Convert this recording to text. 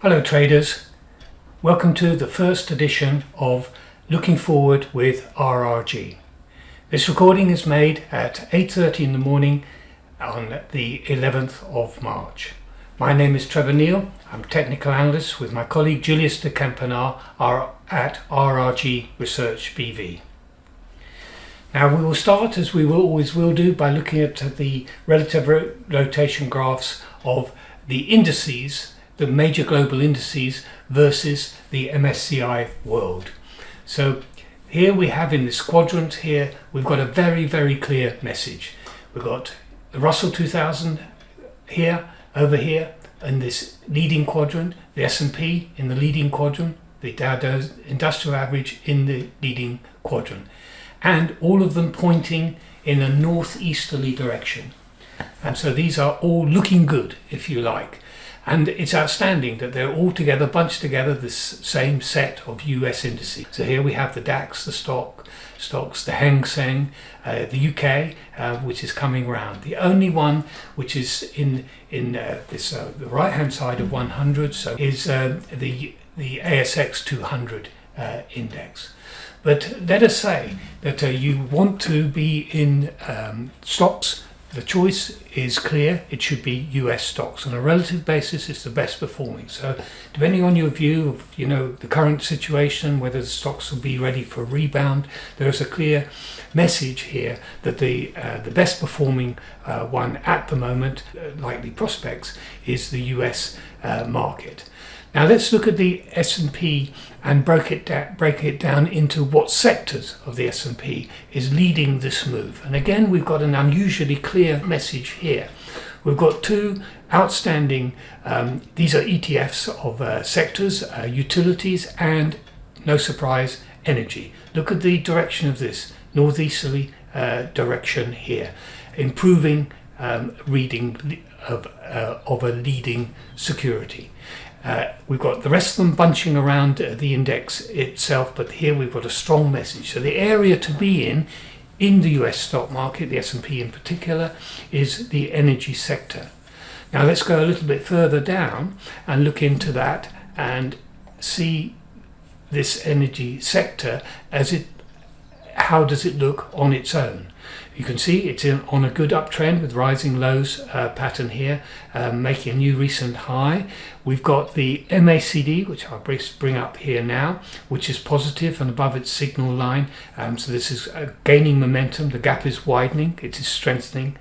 Hello traders, welcome to the first edition of Looking Forward with RRG. This recording is made at 8.30 in the morning on the 11th of March. My name is Trevor Neal, I'm technical analyst with my colleague Julius de Kempenaer at RRG Research BV. Now we will start as we will always will do by looking at the relative rotation graphs of the indices the major global indices versus the MSCI world. So here we have in this quadrant here, we've got a very, very clear message. We've got the Russell 2000 here, over here, in this leading quadrant, the S&P in the leading quadrant, the Dow Jones Industrial Average in the leading quadrant, and all of them pointing in a northeasterly direction. And so these are all looking good, if you like. And it's outstanding that they're all together, bunched together, this same set of US indices. So here we have the DAX, the stock, stocks, the Hang Seng, uh, the UK, uh, which is coming round. The only one which is in in uh, this uh, the right hand side of 100, so is uh, the the ASX 200 uh, index. But let us say that you want to be in um, stocks the choice is clear. It should be US stocks. On a relative basis, it's the best performing. So depending on your view of, you know, the current situation, whether the stocks will be ready for rebound, there is a clear message here that the uh, the best performing uh, one at the moment, uh, likely prospects, is the US uh, market. Now let's look at the S&P and break it, da- break it down into what sectors of the S&P is leading this move. And again, we've got an unusually clear message here. We've got two outstanding, um, these are ETFs of uh, sectors, uh, utilities and, no surprise, energy. Look at the direction of this, northeasterly uh, direction here, improving um, reading of, uh, of a leading security. Uh, we've got the rest of them bunching around uh, the index itself, but here we've got a strong message. So the area to be in, in the US stock market, the S&P in particular, is the energy sector. Now let's go a little bit further down and look into that and see this energy sector as it, how does it look on its own? You can see it's in, on a good uptrend with rising lows uh, pattern here, um, making a new recent high. We've got the MACD, which I'll bring up here now, which is positive and above its signal line. Um, so this is uh, gaining momentum. The gap is widening. It is strengthening